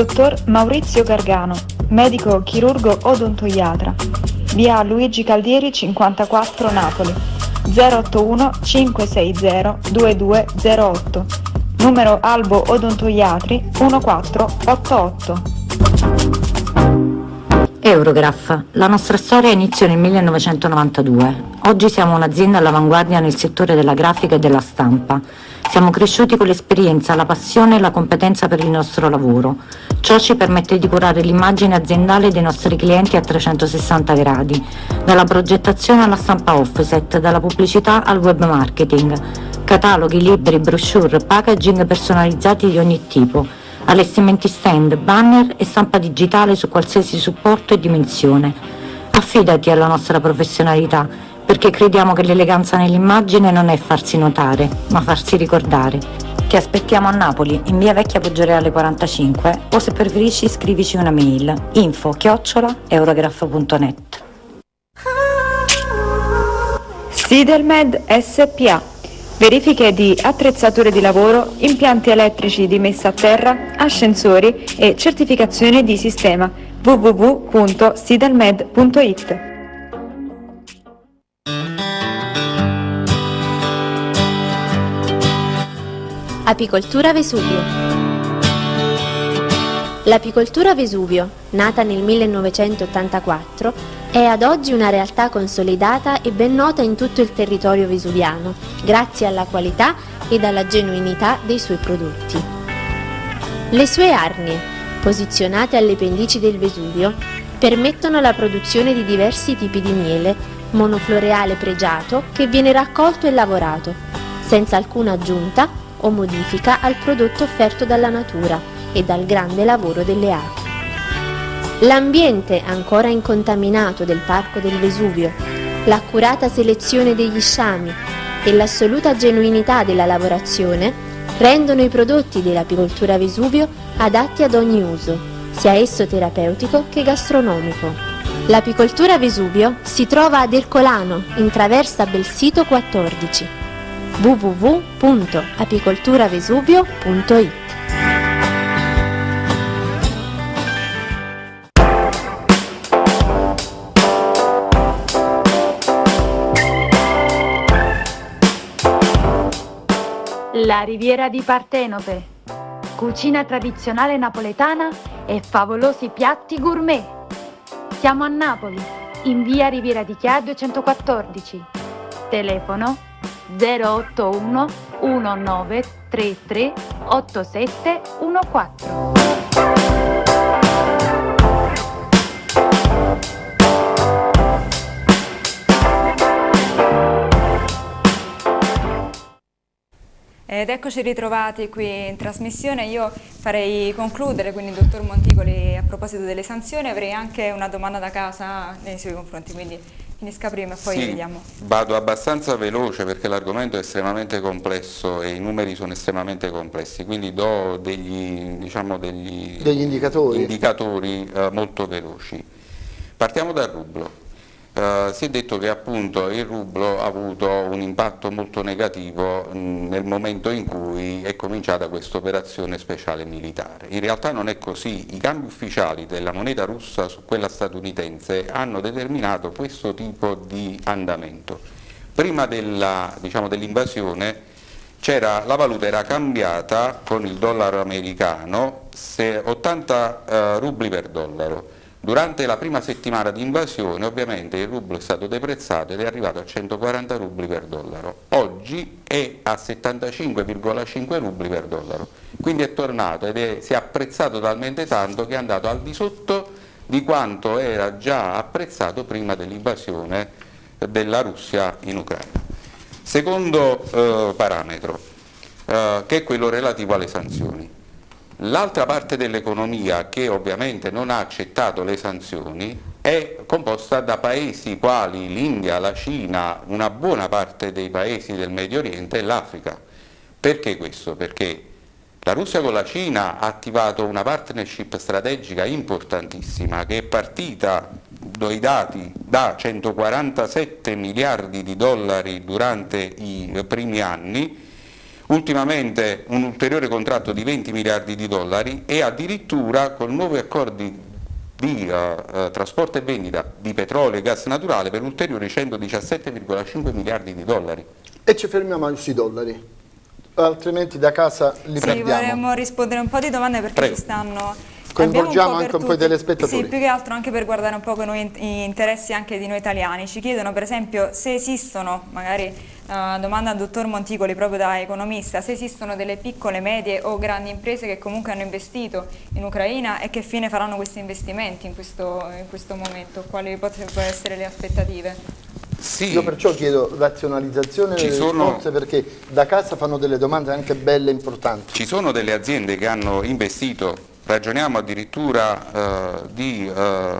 Dottor Maurizio Gargano, medico chirurgo odontoiatra, via Luigi Caldieri 54 Napoli, 081 560 2208, numero Albo Odontoiatri 1488. Eurograph, la nostra storia iniziò nel 1992. Oggi siamo un'azienda all'avanguardia nel settore della grafica e della stampa. Siamo cresciuti con l'esperienza, la passione e la competenza per il nostro lavoro. Ciò ci permette di curare l'immagine aziendale dei nostri clienti a 360 gradi, dalla progettazione alla stampa offset, dalla pubblicità al web marketing, cataloghi, libri, brochure, packaging personalizzati di ogni tipo, allestimenti stand, banner e stampa digitale su qualsiasi supporto e dimensione. Affidati alla nostra professionalità perché crediamo che l'eleganza nell'immagine non è farsi notare, ma farsi ricordare. Ti aspettiamo a Napoli, in via Vecchia Poggioreale 45 o se preferisci scrivici una mail info chiocciola eurograph.net Sidelmed SPA Verifiche di attrezzature di lavoro, impianti elettrici di messa a terra, ascensori e certificazione di sistema. www.sidelmed.it Apicoltura Vesuvio. L'apicoltura Vesuvio, nata nel 1984, è ad oggi una realtà consolidata e ben nota in tutto il territorio vesuviano, grazie alla qualità ed alla genuinità dei suoi prodotti. Le sue arnie, posizionate alle pendici del Vesuvio, permettono la produzione di diversi tipi di miele, monofloreale pregiato che viene raccolto e lavorato, senza alcuna aggiunta o modifica al prodotto offerto dalla natura e dal grande lavoro delle api. L'ambiente ancora incontaminato del Parco del Vesuvio, l'accurata selezione degli sciami e l'assoluta genuinità della lavorazione rendono i prodotti dell'apicoltura Vesuvio adatti ad ogni uso, sia esso terapeutico che gastronomico. L'apicoltura Vesuvio si trova ad Ercolano, in traversa Belsito 14 www.apicolturavesuvio.it La Riviera di Partenope. Cucina tradizionale napoletana e favolosi piatti gourmet. Siamo a Napoli, in via Riviera di Chiaio 114. Telefono 081 1933 8714. Ed eccoci ritrovati qui in trasmissione, io farei concludere, quindi dottor Monticoli a proposito delle sanzioni avrei anche una domanda da casa nei suoi confronti, quindi finisca prima e poi sì, vediamo. Vado abbastanza veloce perché l'argomento è estremamente complesso e i numeri sono estremamente complessi, quindi do degli, diciamo, degli, degli indicatori, indicatori eh, molto veloci. Partiamo dal rublo. Uh, si è detto che appunto il rublo ha avuto un impatto molto negativo nel momento in cui è cominciata questa operazione speciale militare. In realtà non è così, i cambi ufficiali della moneta russa su quella statunitense hanno determinato questo tipo di andamento. Prima dell'invasione diciamo, la valuta era cambiata con il dollaro americano 80 uh, rubli per dollaro Durante la prima settimana di invasione ovviamente il rublo è stato deprezzato ed è arrivato a 140 rubli per dollaro. Oggi è a 75,5 rubli per dollaro, quindi è tornato ed è, si è apprezzato talmente tanto che è andato al di sotto di quanto era già apprezzato prima dell'invasione della Russia in Ucraina. Secondo eh, parametro, eh, che è quello relativo alle sanzioni. L'altra parte dell'economia che ovviamente non ha accettato le sanzioni è composta da paesi quali l'India, la Cina, una buona parte dei paesi del Medio Oriente e l'Africa. Perché questo? Perché la Russia con la Cina ha attivato una partnership strategica importantissima che è partita dai dati da 147 miliardi di dollari durante i primi anni ultimamente un ulteriore contratto di 20 miliardi di dollari e addirittura con nuovi accordi di uh, trasporto e vendita di petrolio e gas naturale per ulteriori 117,5 miliardi di dollari. E ci fermiamo sui dollari, altrimenti da casa li sì, perdiamo. vorremmo rispondere un po' di domande perché Prego. ci stanno Coinvolgiamo anche un po' i telespettatori. Sì, più che altro anche per guardare un po' con gli interessi anche di noi italiani. Ci chiedono per esempio se esistono, magari uh, domanda al dottor Monticoli proprio da economista, se esistono delle piccole, medie o grandi imprese che comunque hanno investito in Ucraina e che fine faranno questi investimenti in questo, in questo momento, quali potrebbero essere le aspettative? Sì. Io perciò chiedo razionalizzazione Ci delle sono... risposte perché da casa fanno delle domande anche belle e importanti. Ci sono delle aziende che hanno investito ragioniamo addirittura eh, di eh,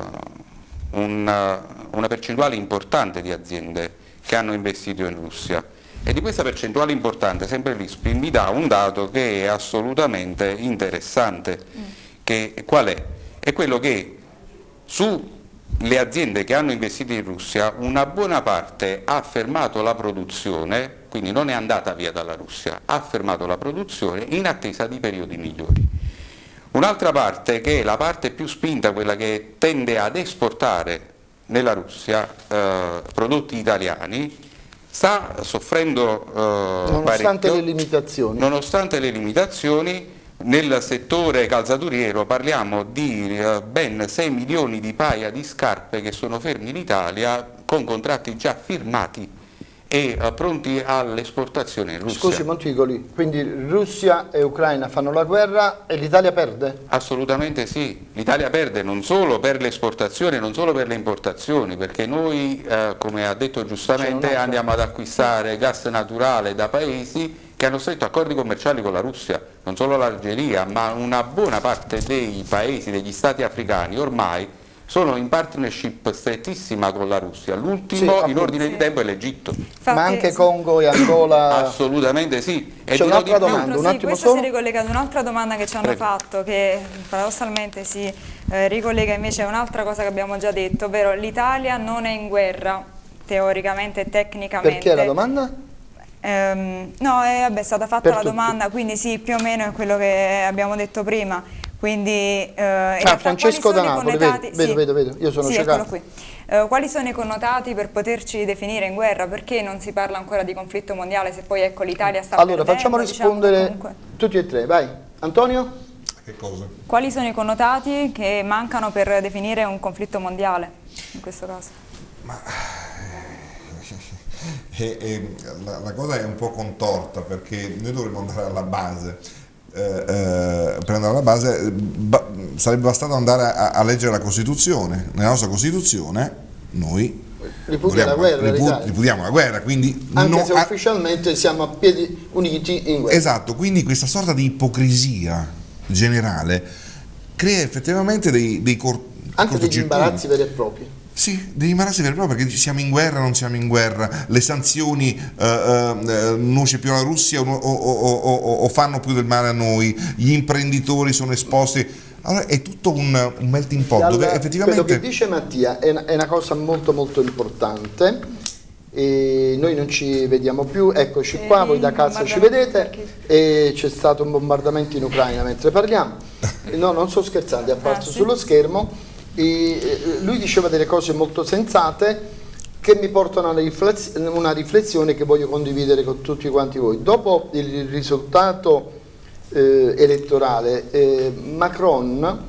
una, una percentuale importante di aziende che hanno investito in Russia e di questa percentuale importante sempre l'ISPI mi dà un dato che è assolutamente interessante, mm. che, qual è? È quello che sulle aziende che hanno investito in Russia una buona parte ha fermato la produzione, quindi non è andata via dalla Russia, ha fermato la produzione in attesa di periodi migliori. Un'altra parte che è la parte più spinta, quella che tende ad esportare nella Russia eh, prodotti italiani, sta soffrendo eh, nonostante le limitazioni. Nonostante le limitazioni, nel settore calzaturiero parliamo di eh, ben 6 milioni di paia di scarpe che sono fermi in Italia con contratti già firmati e uh, pronti all'esportazione in Russia. Scusi Monticoli, quindi Russia e Ucraina fanno la guerra e l'Italia perde? Assolutamente sì, l'Italia perde non solo per l'esportazione, non solo per le importazioni, perché noi, eh, come ha detto giustamente, andiamo ad acquistare gas naturale da paesi che hanno stretto accordi commerciali con la Russia, non solo l'Algeria, ma una buona parte dei paesi, degli stati africani ormai sono in partnership strettissima con la Russia, l'ultimo Sì, in ordine sì. di tempo è l'Egitto. Ma anche Congo e Angola... Assolutamente sì. E C'è un'altra domanda, un Sì, questo solo. si ricollega ad un'altra domanda che ci hanno Prego. fatto, che paradossalmente si eh, ricollega invece a un'altra cosa che abbiamo già detto, ovvero l'Italia non è in guerra, teoricamente e tecnicamente. Perché la domanda? Ehm, no, è, vabbè, è stata fatta Per la tutti. domanda, quindi sì, più o meno è quello che abbiamo detto prima. Quindi, eh, Ah, Francesco da Napoli, connotati- vedo, vedo, sì. vedo, vedo, io sono Sì, ciecato. qui. Eh, quali sono i connotati per poterci definire in guerra? Perché non si parla ancora di conflitto mondiale se poi ecco l'Italia sta Allora, perdendo, facciamo diciamo, rispondere comunque. tutti e tre, vai. Antonio? Che cosa? Quali sono i connotati che mancano per definire un conflitto mondiale in questo caso? E- e la, la cosa è un po' contorta perché noi dovremmo andare alla base. Eh, eh, andare alla base ba- sarebbe bastato andare a, a leggere la Costituzione. Nella nostra Costituzione noi Ripudia la vogliamo- guerra, ripu- l'Italia. ripudiamo la guerra, quindi Anche se ufficialmente siamo a piedi uniti in guerra. Esatto, quindi questa sorta di ipocrisia generale crea effettivamente dei, dei Anche degli imbarazzi veri e propri. Sì, degli imbarazzi veri e propri perché siamo in guerra o non siamo in guerra, le sanzioni eh, eh, nuoce più alla Russia o, o- o- o- o fanno più del male a noi, gli imprenditori sono esposti, allora è tutto un, un melting pot E dove allora, effettivamente... Quello che dice Mattia è una, è una cosa molto molto importante. E noi non ci vediamo più, eccoci E qua, voi da casa ci vedete e c'è stato un bombardamento in Ucraina mentre parliamo. No, non sto scherzando, è apparso Ah, sì? sullo schermo. E, eh, lui diceva delle cose molto sensate che mi portano a una rifless- una riflessione che voglio condividere con tutti quanti voi. Dopo il risultato eh, elettorale, eh, Macron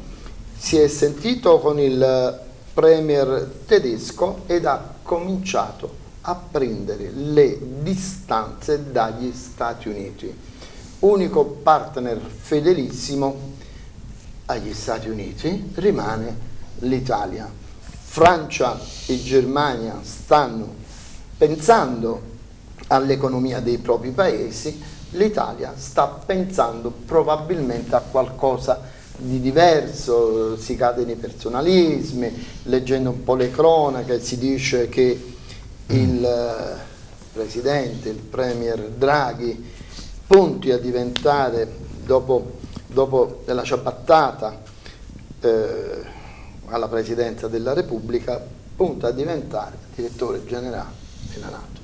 si è sentito con il premier tedesco ed ha cominciato a prendere le distanze dagli Stati Uniti, unico partner fedelissimo agli Stati Uniti rimane l'Italia. Francia e Germania stanno pensando all'economia dei propri paesi, l'Italia sta pensando probabilmente a qualcosa di diverso, si cade nei personalismi, leggendo un po' le cronache si dice che il eh, presidente, il premier Draghi punti a diventare dopo, dopo la ciabattata eh, alla presidenza della Repubblica, punta a diventare direttore generale della Nato.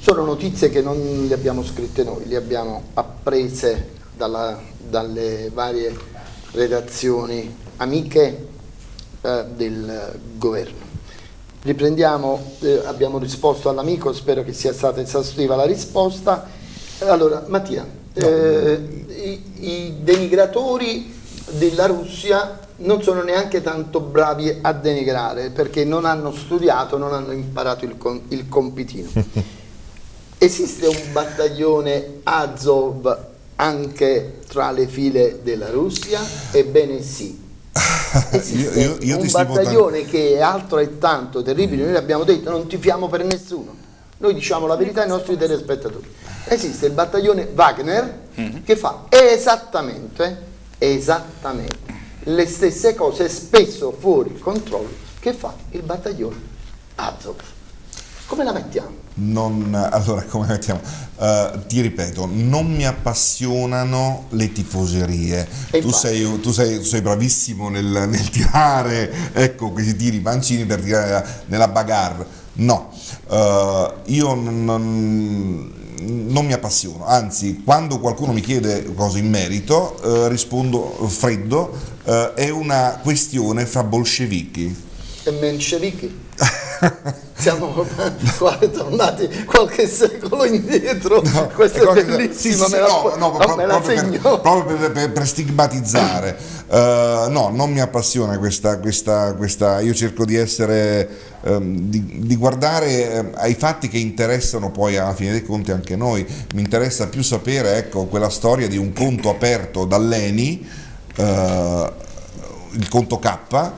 Sono notizie che non le abbiamo scritte noi, le abbiamo apprese dalla- dalle varie redazioni amiche eh, del governo. Riprendiamo, eh, abbiamo risposto all'amico, spero che sia stata esaustiva la risposta. Allora, Mattia, eh, i, i denigratori della Russia non sono neanche tanto bravi a denigrare perché non hanno studiato, non hanno imparato il, com- il compitino. Esiste un battaglione Azov anche tra le file della Russia? Ebbene sì. Esiste Io- io- io un battaglione che è altrettanto terribile, noi abbiamo detto non tifiamo per nessuno, noi diciamo la verità ai nostri telespettatori. Esiste il battaglione Wagner che fa esattamente, esattamente le stesse cose, spesso fuori controllo, che fa il battaglione Azov. Come la mettiamo? Non, allora, come mettiamo? Eh, ti ripeto, non mi appassionano le tifoserie. Tu sei, tu sei- tu sei bravissimo nel, nel tirare, ecco, questi tiri pancini per tirare nella bagarre. No, Eh, io non, non- mi appassiono, anzi, quando qualcuno mi chiede cose in merito, eh, rispondo freddo, eh, è una questione fra bolscevichi. E menscevichi? Siamo qua tornati qualche secolo indietro, questo è qualche- bellissimo, sì, sì, me la, no, no, no, me la proprio, segno. per, proprio per- per- per stigmatizzare. Eh, no, non mi appassiona questa, questa, questa io cerco di essere, ehm, di, di guardare ehm, ai fatti che interessano poi alla fine dei conti anche noi. Mi interessa più sapere, ecco, quella storia di un conto aperto dall'ENI, eh, il conto K,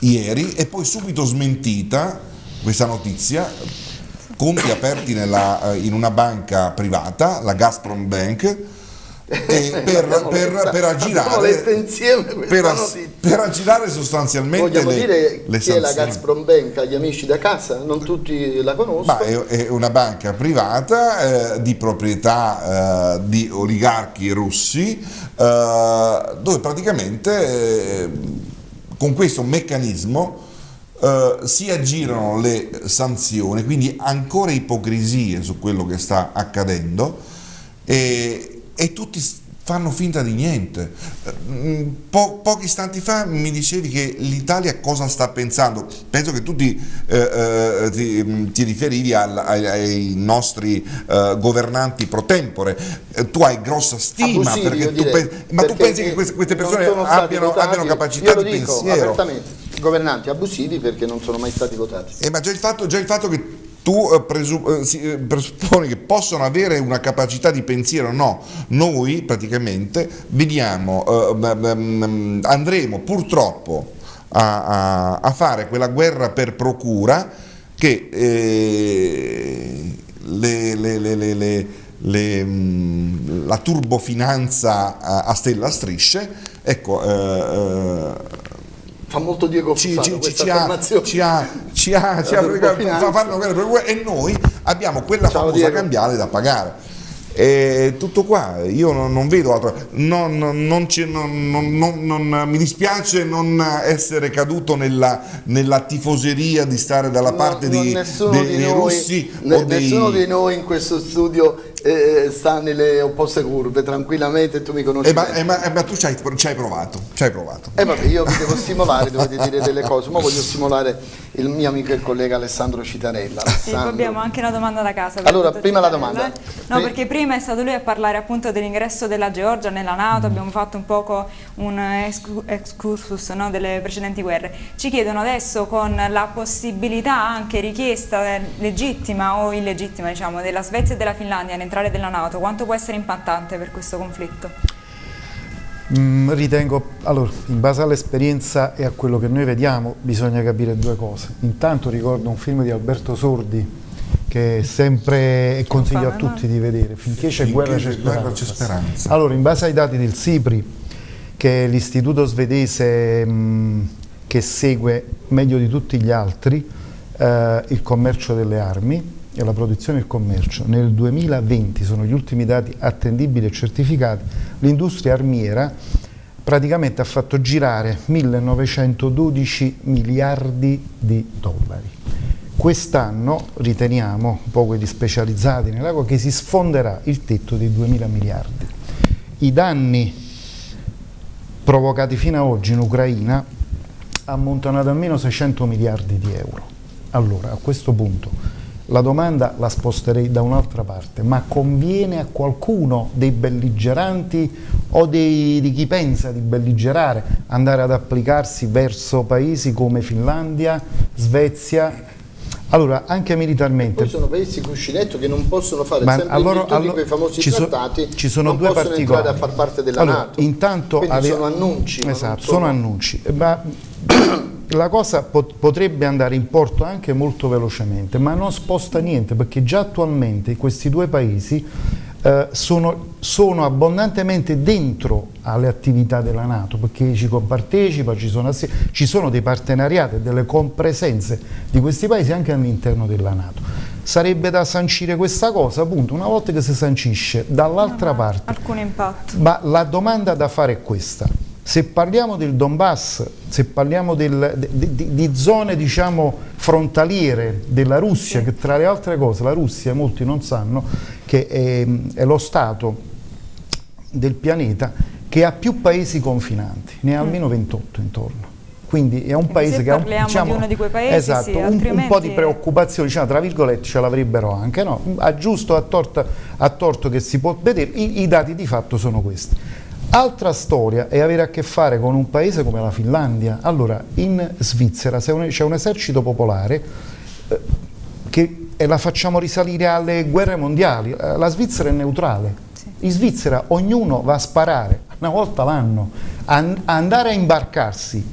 ieri, e poi subito smentita questa notizia conti aperti nella, in una banca privata, la Gazprom Bank, per, per, per, aggirare, per, per, aggirare sostanzialmente Vogliamo le, dire le chi è la Gazprom Bank agli amici da casa? Non tutti la conoscono. È, è, una banca privata eh, di proprietà eh, di oligarchi russi eh, dove praticamente eh, con questo meccanismo Uh, si aggirano le sanzioni, quindi ancora ipocrisie su quello che sta accadendo e, e tutti fanno finta di niente. Mm, po pochi istanti fa mi dicevi che l'Italia cosa sta pensando, penso che tu ti, eh, eh, ti, mm, ti riferivi al, ai, ai, nostri eh, governanti pro tempore, eh, tu hai grossa stima, Abusivi, perché tu direi, pensi, ma tu pensi che queste, queste persone abbiano, abbiano, capacità di pensiero? governanti abusivi perché non sono mai stati votati. Eh, ma già il fatto, già il fatto che tu eh, eh, presupponi che possono avere una capacità di pensiero, no, noi praticamente vediamo, eh, andremo purtroppo a, a, fare quella guerra per procura che eh, le, le, le, la turbofinanza a, stella strisce, ecco, eh, fa molto Diego Fusano ci, ci, ha, ci ha, ci ha, ci ha fa, fanno e noi abbiamo quella Ciao famosa Diego. cambiale da pagare e tutto qua, io non, non vedo altro, non, non, mi dispiace non essere caduto nella, nella, tifoseria di stare dalla parte di, dei, di dei noi, russi. Nessuno dei... di noi in questo studio eh, sta nelle opposte curve tranquillamente tu mi conosci eh, ma, eh, ma, eh, ma, tu ci hai, ci hai, provato ci hai provato. Eh vabbè io vi devo stimolare dovete dire delle cose ma voglio stimolare il mio amico e collega Alessandro Citarella Alessandro. Sì, abbiamo anche una domanda da casa allora prima Citarella. la domanda no perché prima è stato lui a parlare appunto dell'ingresso della Georgia nella Nato abbiamo fatto un poco un excursus no, delle precedenti guerre ci chiedono adesso con la possibilità anche richiesta eh, legittima o illegittima diciamo della Svezia e della Finlandia in entrare della Nato, quanto può essere impattante per questo conflitto? Mm, ritengo, allora, in base all'esperienza e a quello che noi vediamo, bisogna capire due cose. Intanto ricordo un film di Alberto Sordi che sempre consiglio a tutti di vedere, finché c'è guerra c'è speranza. speranza. Allora, in base ai dati del SIPRI, che è l'istituto svedese mh, mm, che segue meglio di tutti gli altri eh, il commercio delle armi, e la produzione e il commercio. Nel 2020, sono gli ultimi dati attendibili e certificati, l'industria armiera praticamente ha fatto girare 1912 miliardi di dollari. Quest'anno riteniamo, un po' quelli specializzati nell'acqua, che si sfonderà il tetto dei 2000 miliardi. I danni provocati fino ad oggi in Ucraina ammontano ad almeno 600 miliardi di euro. Allora, a questo punto, la domanda la sposterei da un'altra parte, ma conviene a qualcuno dei belligeranti o dei, di chi pensa di belligerare andare ad applicarsi verso paesi come Finlandia, Svezia, allora, anche militarmente... Poi sono paesi cuscinetto che non possono fare ma sempre allora, in allora, quei famosi ci trattati, ci sono non due possono particolari. entrare a far parte della allora, Nato. Intanto ave... sono annunci. Esatto, sono... sono annunci. Ma la cosa pot potrebbe andare in porto anche molto velocemente, ma non sposta niente perché già attualmente questi due paesi eh, sono, sono, abbondantemente dentro alle attività della Nato perché ci compartecipa, ci sono, ci sono dei partenariati e delle compresenze di questi paesi anche all'interno della Nato. Sarebbe da sancire questa cosa, appunto, una volta che si sancisce dall'altra parte. Alcun impatto. Ma la domanda da fare è questa se parliamo del Donbass, se parliamo del, di, di, di, zone diciamo, frontaliere della Russia, che tra le altre cose la Russia, molti non sanno, che è, è, lo Stato del pianeta che ha più paesi confinanti, ne ha mm. almeno 28 intorno. Quindi è un paese che ha un, diciamo, di uno di quei paesi, esatto, sì, un, un, po' di preoccupazione, diciamo, tra virgolette ce l'avrebbero anche, no? a giusto, a torto, a torto che si può vedere, i, i dati di fatto sono questi. Altra storia è avere a che fare con un paese come la Finlandia. Allora, in Svizzera c'è un, esercito popolare eh, che e la facciamo risalire alle guerre mondiali. Eh, la Svizzera è neutrale. Sì. In Svizzera ognuno va a sparare una volta l'anno. An andare a imbarcarsi,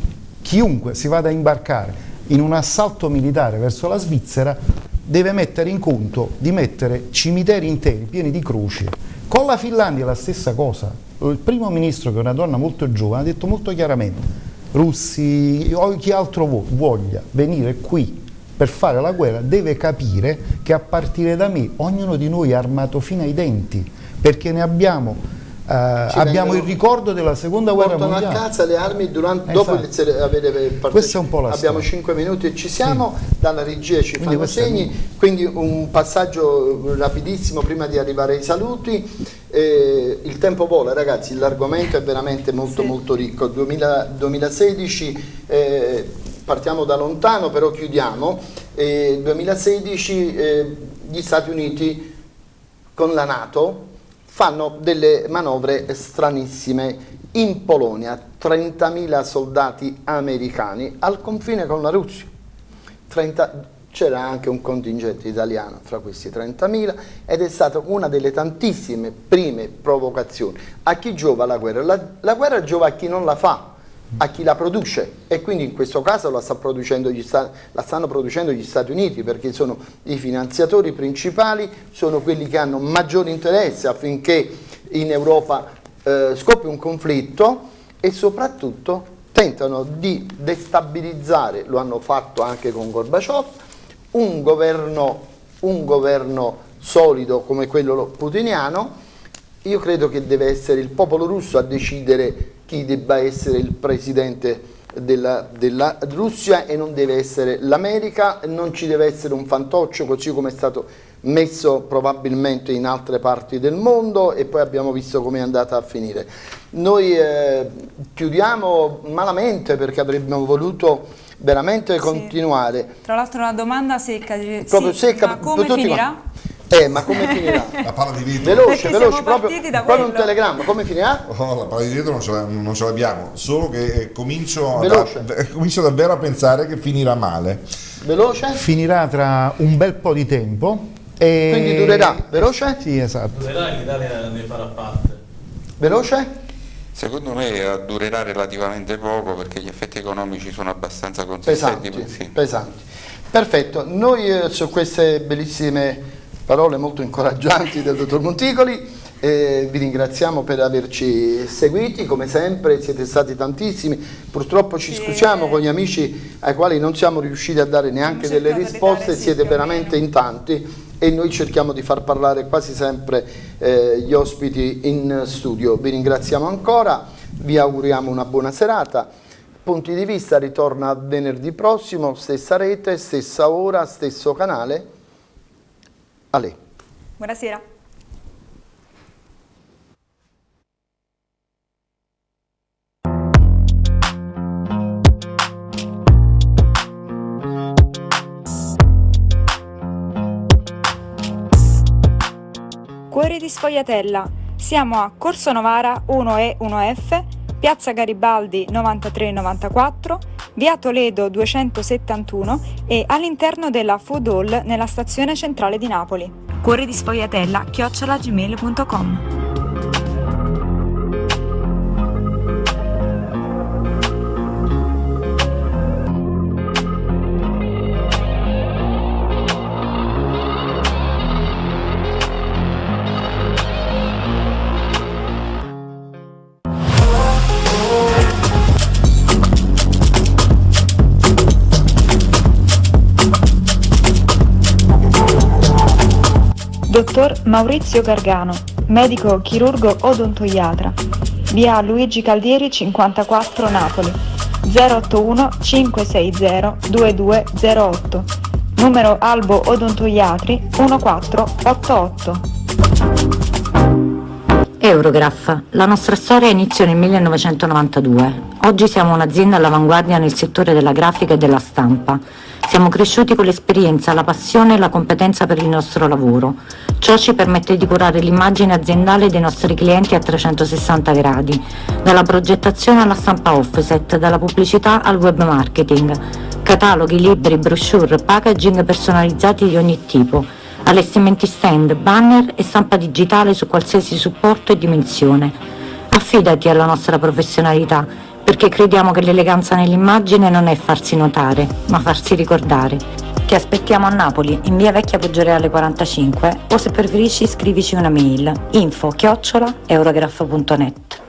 chiunque si vada a imbarcare in un assalto militare verso la Svizzera deve mettere in conto di mettere cimiteri interi pieni di croci. Con la Finlandia è la stessa cosa. Il primo ministro, che è una donna molto giovane, ha detto molto chiaramente russi o chi altro voglia venire qui per fare la guerra deve capire che a partire da me ognuno di noi è armato fino ai denti perché ne abbiamo abbiamo il ricordo della seconda guerra mondiale. Portano a casa le armi durante, esatto. dopo avere Questa è un po' la Abbiamo storia. 5 minuti e ci siamo, sì. dalla regia ci quindi fanno segni, quindi un passaggio rapidissimo prima di arrivare ai saluti. Eh, il tempo vola ragazzi, l'argomento è veramente molto sì. molto ricco. 2000, 2016 eh, partiamo da lontano però chiudiamo. Eh, 2016 gli Stati Uniti con la Nato fanno delle manovre stranissime. In Polonia 30.000 soldati americani al confine con la Russia. C'era anche un contingente italiano fra questi 30.000 ed è stata una delle tantissime prime provocazioni. A chi giova la guerra? La, la guerra giova a chi non la fa, a chi la produce. E quindi in questo caso la, sta la, stanno producendo gli Stati Uniti perché sono i finanziatori principali, sono quelli che hanno maggiore interesse affinché in Europa eh, scoppi un conflitto e soprattutto tentano di destabilizzare, lo hanno fatto anche con Gorbaciov, un governo, un governo solido come quello putiniano, io credo che deve essere il popolo russo a decidere chi debba essere il presidente della, della Russia e non deve essere l'America, non ci deve essere un fantoccio così come è stato messo probabilmente in altre parti del mondo e poi abbiamo visto come è andata a finire. Noi eh, chiudiamo malamente perché avremmo voluto veramente sì. continuare. Tra l'altro una domanda secca, Proprio sì, secca ma come finirà? Eh, ma come finirà? La palla di vetro. Veloce, veloce, proprio, proprio un telegramma, come finirà? Oh, la palla di vetro non ce, l'abbiamo, solo che eh, comincio, a, comincio davvero a pensare che finirà male. Veloce? Finirà tra un bel po' di tempo. E... Quindi durerà, veloce? Sì, esatto. Durerà e l'Italia ne farà parte. Veloce? Secondo me durerà relativamente poco perché gli effetti economici sono abbastanza consistenti. Pesanti, sì. pesanti. Perfetto, noi eh, su queste bellissime parole molto incoraggianti del dottor Monticoli. Eh, vi ringraziamo per averci seguiti, come sempre siete stati tantissimi, purtroppo ci scusiamo con gli amici ai quali non siamo riusciti a dare neanche delle risposte, siete veramente in tanti e noi cerchiamo di far parlare quasi sempre eh, gli ospiti in studio. Vi ringraziamo ancora, vi auguriamo una buona serata. Punti di vista ritorna venerdì prossimo, stessa rete, stessa ora, stesso canale. A lei. Buonasera. Cuori di Sfogliatella. Siamo a Corso Novara 1E 1F, Piazza Garibaldi 9394 via Toledo 271 e all'interno della Food Hall nella stazione centrale di Napoli. Cuore di sfogliatella chiocciolagmail.com Maurizio Gargano, medico chirurgo odontoiatra, via Luigi Caldieri 54 Napoli, 081 560 2208, numero Albo Odontoiatri 1488. Eurograph, la nostra storia iniziò nel 1992. Oggi siamo un'azienda all'avanguardia nel settore della grafica e della stampa. Siamo cresciuti con l'esperienza, la passione e la competenza per il nostro lavoro. Ciò ci permette di curare l'immagine aziendale dei nostri clienti a 360 gradi, dalla progettazione alla stampa offset, dalla pubblicità al web marketing, cataloghi, libri, brochure, packaging personalizzati di ogni tipo, allestimenti stand, banner e stampa digitale su qualsiasi supporto e dimensione. Affidati alla nostra professionalità perché crediamo che l'eleganza nell'immagine non è farsi notare, ma farsi ricordare. Ti aspettiamo a Napoli, in via Vecchia Poggioreale 45 o se preferisci scrivici una mail info chiocciola eurograph.net.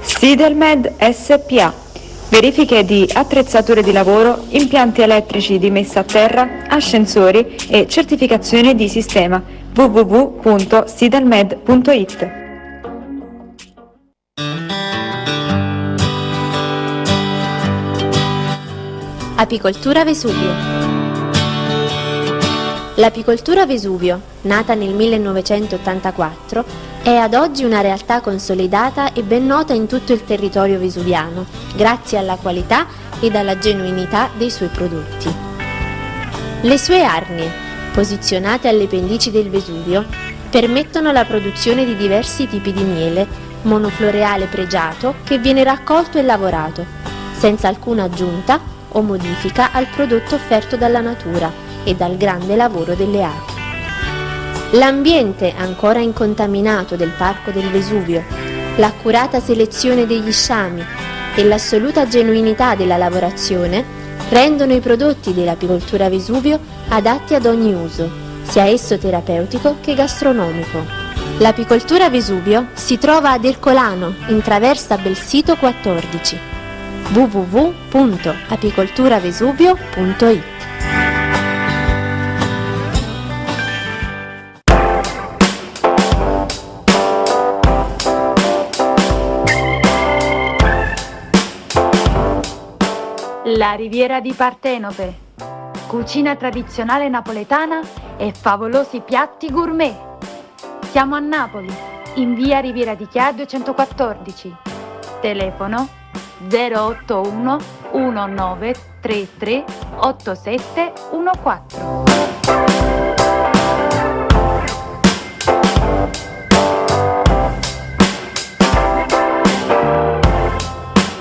Sidelmed SPA. Verifiche di attrezzature di lavoro, impianti elettrici di messa a terra, ascensori e certificazione di sistema www.sidelmed.it. Apicoltura Vesuvio L'apicoltura Vesuvio, nata nel 1984, è ad oggi una realtà consolidata e ben nota in tutto il territorio vesuviano, grazie alla qualità ed alla genuinità dei suoi prodotti. Le sue arnie, posizionate alle pendici del Vesuvio, permettono la produzione di diversi tipi di miele, monofloreale pregiato che viene raccolto e lavorato, senza alcuna aggiunta o modifica al prodotto offerto dalla natura e dal grande lavoro delle api. L'ambiente ancora incontaminato del Parco del Vesuvio, l'accurata selezione degli sciami e l'assoluta genuinità della lavorazione rendono i prodotti dell'apicoltura Vesuvio adatti ad ogni uso, sia esso terapeutico che gastronomico. L'apicoltura Vesuvio si trova ad Ercolano, in traversa Belsito 14 www.apicolturavesuvio.it La riviera di Partenope. Cucina tradizionale napoletana e favolosi piatti gourmet. Siamo a Napoli, in via Riviera di Chia 214. Telefono 081 1933 8714.